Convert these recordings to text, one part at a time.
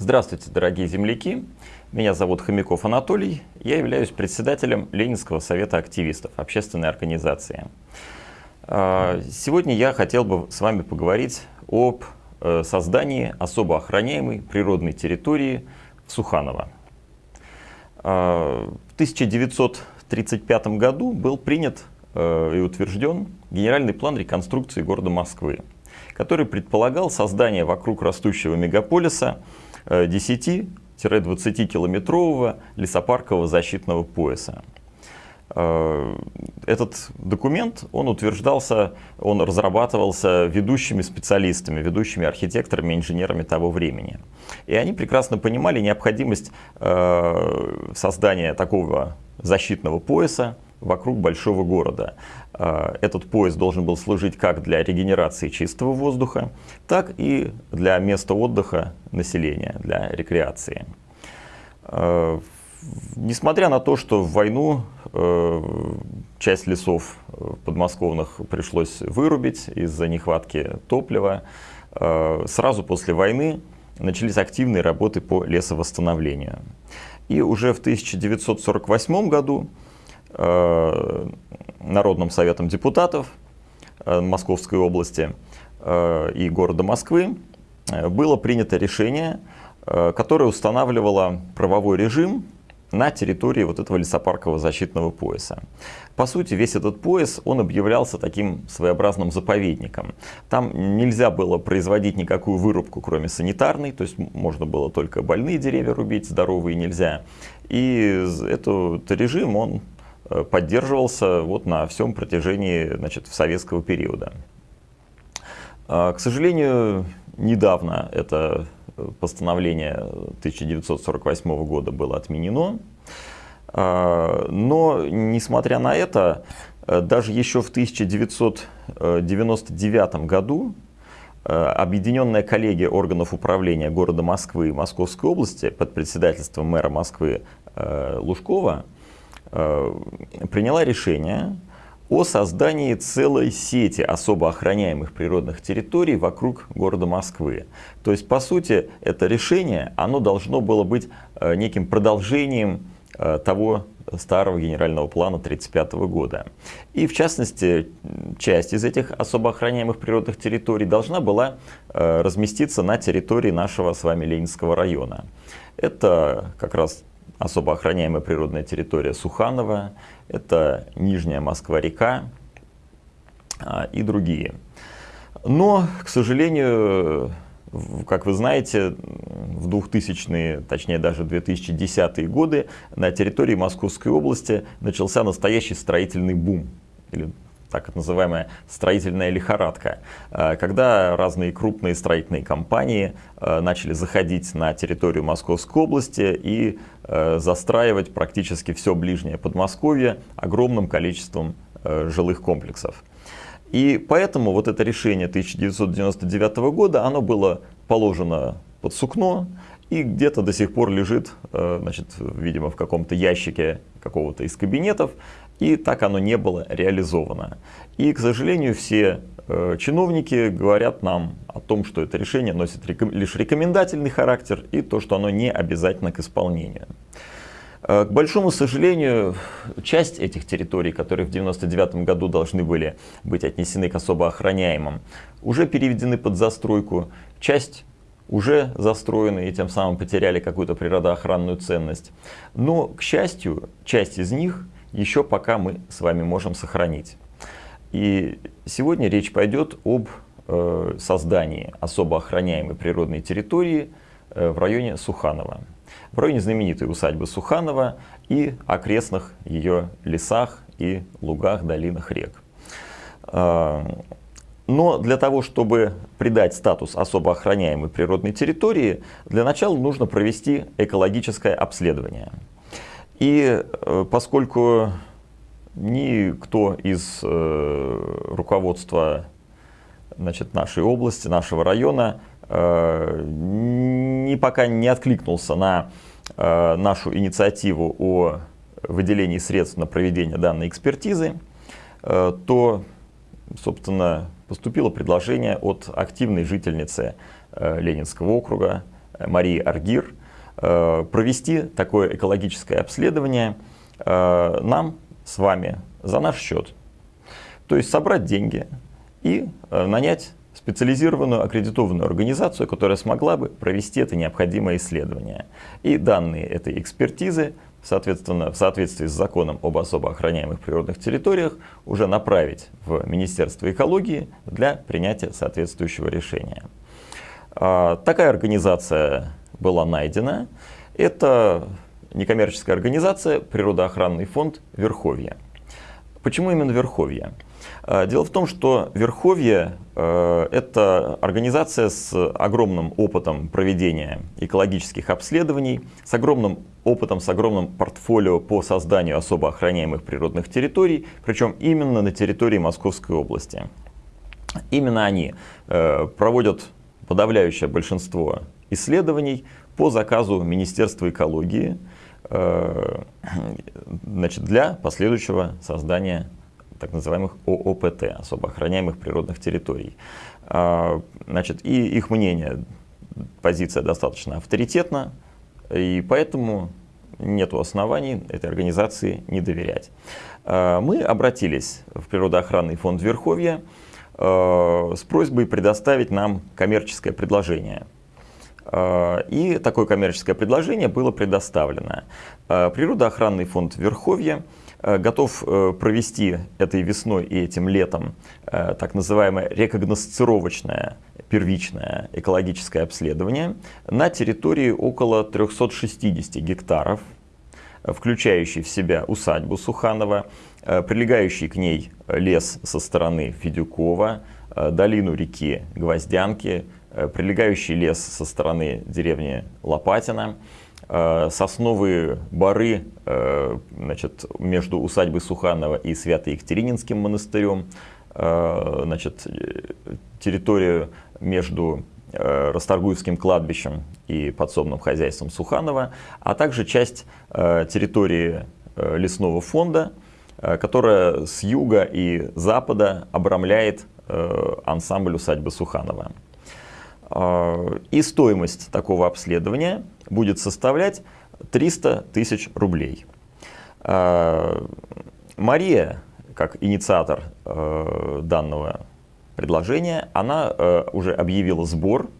Здравствуйте, дорогие земляки! Меня зовут Хомяков Анатолий. Я являюсь председателем Ленинского совета активистов, общественной организации. А, сегодня я хотел бы с вами поговорить об э, создании особо охраняемой природной территории в Суханово. А, в 1935 году был принят э, и утвержден генеральный план реконструкции города Москвы, который предполагал создание вокруг растущего мегаполиса 10-20-километрового лесопаркового защитного пояса. Э, этот документ, он утверждался, он разрабатывался ведущими специалистами, ведущими архитекторами, инженерами того времени. И они прекрасно понимали необходимость э, создания такого защитного пояса, вокруг большого города. А, этот поезд должен был служить как для регенерации чистого воздуха, так и для места отдыха населения, для рекреации. А, несмотря на то, что в войну э, часть лесов подмосковных пришлось вырубить из-за нехватки топлива, э, сразу после войны начались активные работы по лесовосстановлению. И уже в 1948 году Э, Народным советом депутатов э, Московской области э, и города Москвы было принято решение, которое устанавливало правовой режим на территории вот этого лесопаркового защитного пояса. По сути, весь этот пояс, он объявлялся таким своеобразным заповедником. Там нельзя было производить никакую вырубку, кроме санитарной, то есть можно было только больные деревья рубить, здоровые нельзя. И этот режим, он Э, поддерживался вот на всем протяжении значит, советского периода. А, к сожалению, недавно это постановление 1948 года было отменено. А, но, несмотря на это, э, даже еще в 1999 году э, Объединенная коллегия органов управления города Москвы и Московской области под председательством мэра Москвы Лужкова Э, приняла решение о создании целой сети особо охраняемых природных территорий вокруг города Москвы. То есть, по сути, это решение, оно должно было быть э, неким продолжением э, того старого генерального плана 1935 года. И в частности, часть из этих особо охраняемых природных территорий должна была разместиться на территории нашего с вами Ленинского района. Это как раз особо охраняемая природная территория Суханова, это Нижняя Москва-река а, и другие. Но, к сожалению, как вы знаете, в 2000-е, точнее даже 2010-е годы на территории Московской области начался настоящий строительный бум, или так называемая строительная лихорадка, э, когда разные крупные строительные компании э, начали заходить на территорию Московской области и э, застраивать практически все ближнее Подмосковье огромным количеством жилых комплексов. И поэтому вот это решение 1999 года, оно было положено под сукно и где-то до сих пор лежит, значит, видимо, в каком-то ящике какого-то из кабинетов, и так оно не было реализовано. И, к сожалению, все э, чиновники говорят нам о том, что это решение носит лишь рекомендательный характер и то, что оно не обязательно к исполнению. Э, к большому сожалению, часть этих территорий, которые в 1999 году должны были быть отнесены к особо охраняемым, уже переведены под застройку, часть уже застроены и тем самым потеряли какую-то природоохранную ценность. Но, к счастью, часть из них – еще пока мы с вами можем сохранить. И сегодня речь пойдет об э, создании особо охраняемой природной территории э, в районе Суханова. В районе знаменитой усадьбы Суханова и окрестных ее лесах и лугах, долинах рек. Э, но для того, чтобы придать статус особо охраняемой природной территории, для начала нужно провести экологическое обследование. И э, поскольку никто из э, руководства значит, нашей области, нашего района э, ни пока не откликнулся на нашу инициативу о выделении средств на проведение данной экспертизы, то, собственно, поступило предложение от активной жительницы Ленинского округа Марии Аргир провести такое экологическое обследование нам с вами за наш счет. То есть собрать деньги и нанять специализированную аккредитованную организацию, которая смогла бы провести это необходимое исследование. И данные этой экспертизы, соответственно, в соответствии с законом об особо охраняемых природных территориях, уже направить в Министерство экологии для принятия соответствующего решения. А, такая организация была найдена. Это некоммерческая организация «Природоохранный фонд Верховья». Почему именно Верховье? А, дело в том, что Верховье э, – это организация с огромным опытом проведения экологических обследований, с огромным опытом, с огромным портфолио по созданию особо охраняемых природных территорий, причем именно на территории Московской области. Именно они э, проводят подавляющее большинство исследований по заказу Министерства экологии э, значит, для последующего создания так называемых ООПТ, особо охраняемых природных территорий. А, значит, и их мнение, позиция достаточно авторитетна, и поэтому нет оснований этой организации не доверять. А, мы обратились в Природоохранный фонд Верховья с просьбой предоставить нам коммерческое предложение. И такое коммерческое предложение было предоставлено. Природоохранный фонд Верховья Э, готов э, провести этой весной и этим летом э, так называемое рекогносцировочное первичное экологическое обследование на территории около 360 гектаров, включающий в себя усадьбу Суханова, прилегающий к ней лес со стороны Федюкова, долину реки Гвоздянки, прилегающий лес со стороны деревни Лопатина – Э, сосновые бары э, значит, между усадьбой Суханова и Свято-Екатерининским монастырем, э, значит, территорию между Расторгуевским кладбищем и подсобным хозяйством Суханова, а также часть территории лесного фонда, которая с юга и запада обрамляет ансамбль усадьбы Суханова. И стоимость такого обследования – будет составлять 300 тысяч рублей. Мария, как инициатор э, данного предложения, она э, уже объявила сбор.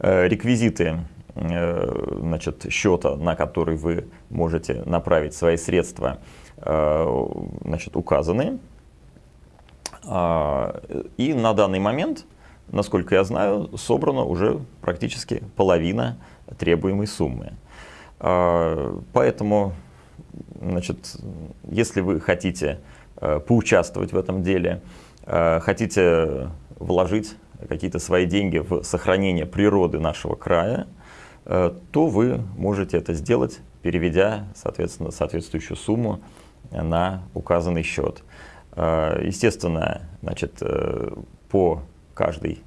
Э, реквизиты значит, счета, на который вы можете направить свои средства, значит, указаны. А, и на данный момент, насколько я знаю, собрана уже практически половина требуемой суммы. А, поэтому, значит, если вы хотите э, поучаствовать в этом деле, э, хотите вложить какие-то свои деньги в сохранение природы нашего края, э, то вы можете это сделать, переведя, соответственно, соответствующую сумму на указанный счет. Естественно, значит, по каждой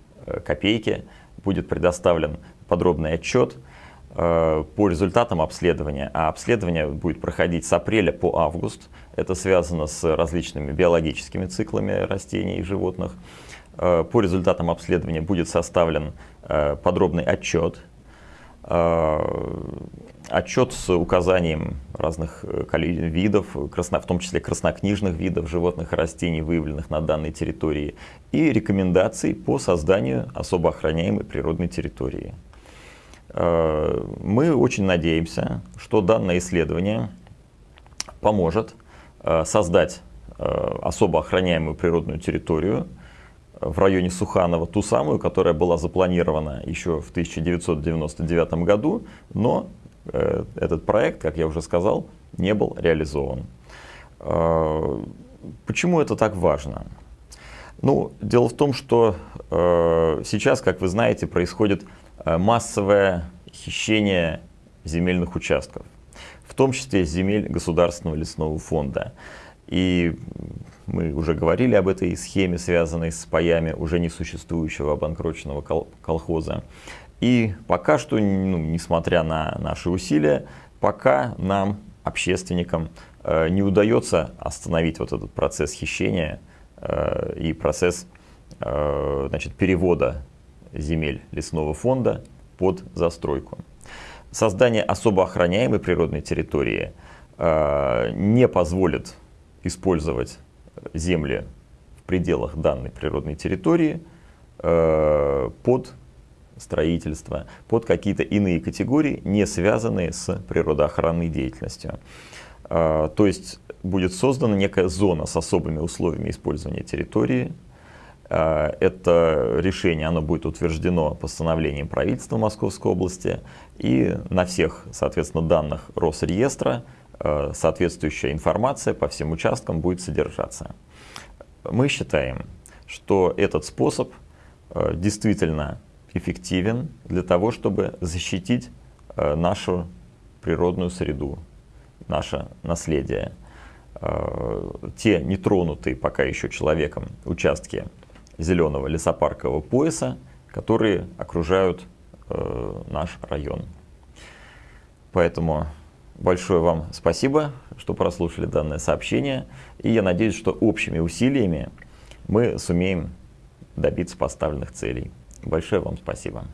копейке будет предоставлен подробный отчет Э, по результатам обследования, а обследование будет проходить с апреля по август. Это связано с различными биологическими циклами растений и животных. Э, по результатам обследования будет составлен э, подробный отчет, отчет с указанием разных видов, в том числе краснокнижных видов животных и растений, выявленных на данной территории, и рекомендаций по созданию особо охраняемой природной территории. Э, мы очень надеемся, что данное исследование поможет э, создать э, особо охраняемую природную территорию в районе Суханова, ту самую, которая была запланирована еще в 1999 году, но этот проект, как я уже сказал, не был реализован. Почему это так важно? Ну, дело в том, что сейчас, как вы знаете, происходит массовое хищение земельных участков, в том числе земель Государственного лесного фонда. И мы уже говорили об этой схеме, связанной с паями уже несуществующего обанкроченного колхоза. И пока что, ну, несмотря на наши усилия, пока нам, общественникам, э, не удается остановить вот этот процесс хищения э, и процесс значит, перевода земель лесного фонда под застройку. Создание особо охраняемой природной территории э, не позволит использовать земли в пределах данной природной территории э, под строительство, под какие-то иные категории, не связанные с природоохранной деятельностью. Э, то есть будет создана некая зона с особыми условиями использования территории. Э, это решение оно будет утверждено постановлением правительства Московской области, и на всех, соответственно, данных Росреестра э, соответствующая информация по всем участкам будет содержаться. Мы считаем, что этот способ э, действительно эффективен для того, чтобы защитить нашу природную среду, наше наследие. Те нетронутые пока еще человеком участки зеленого лесопаркового пояса, которые окружают э, наш район. Поэтому большое вам спасибо, что прослушали данное сообщение. И я надеюсь, что общими усилиями мы сумеем добиться поставленных целей. Большое вам спасибо.